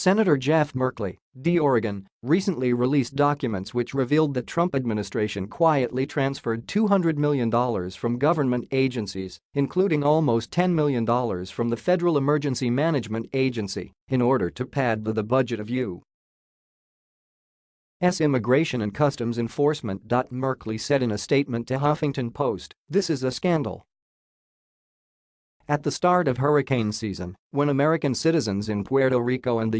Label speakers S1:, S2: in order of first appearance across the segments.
S1: Senator Jeff Merkley, D. Oregon, recently released documents which revealed the Trump administration quietly transferred $200 million from government agencies, including almost $10 million from the Federal Emergency Management Agency, in order to pad the budget of U. S. Immigration and Customs Enforcement. Merkley said in a statement to Huffington Post, this is a scandal. At the start of hurricane season, when American citizens in Puerto Rico and the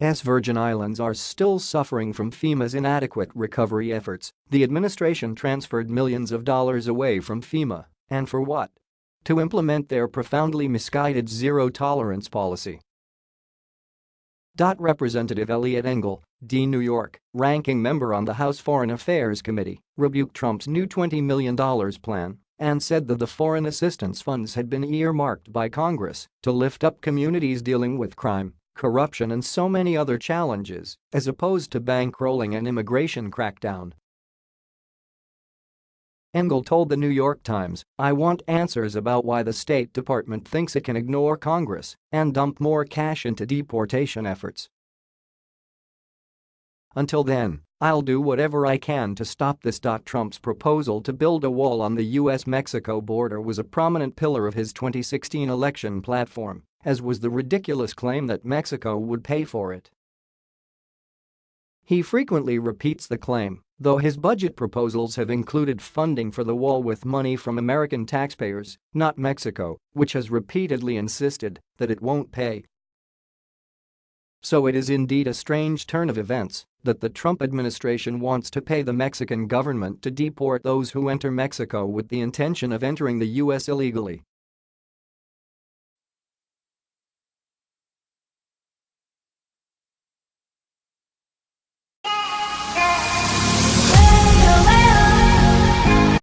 S1: U.S. Virgin Islands are still suffering from FEMA's inadequate recovery efforts, the administration transferred millions of dollars away from FEMA, and for what? To implement their profoundly misguided zero-tolerance policy. Representative Eliot Engel, D. New York, ranking member on the House Foreign Affairs Committee, rebuked Trump's new $20 million plan and said that the foreign assistance funds had been earmarked by Congress to lift up communities dealing with crime, corruption and so many other challenges, as opposed to bankrolling an immigration crackdown. Engel told the New York Times, I want answers about why the State Department thinks it can ignore Congress and dump more cash into deportation efforts. Until then, I'll do whatever I can to stop this. Trump's proposal to build a wall on the U.S.-Mexico border was a prominent pillar of his 2016 election platform, as was the ridiculous claim that Mexico would pay for it. He frequently repeats the claim, though his budget proposals have included funding for the wall with money from American taxpayers, not Mexico, which has repeatedly insisted that it won't pay so it is indeed a strange turn of events that the Trump administration wants to pay the Mexican government to deport those who enter Mexico with the intention of entering the U.S. illegally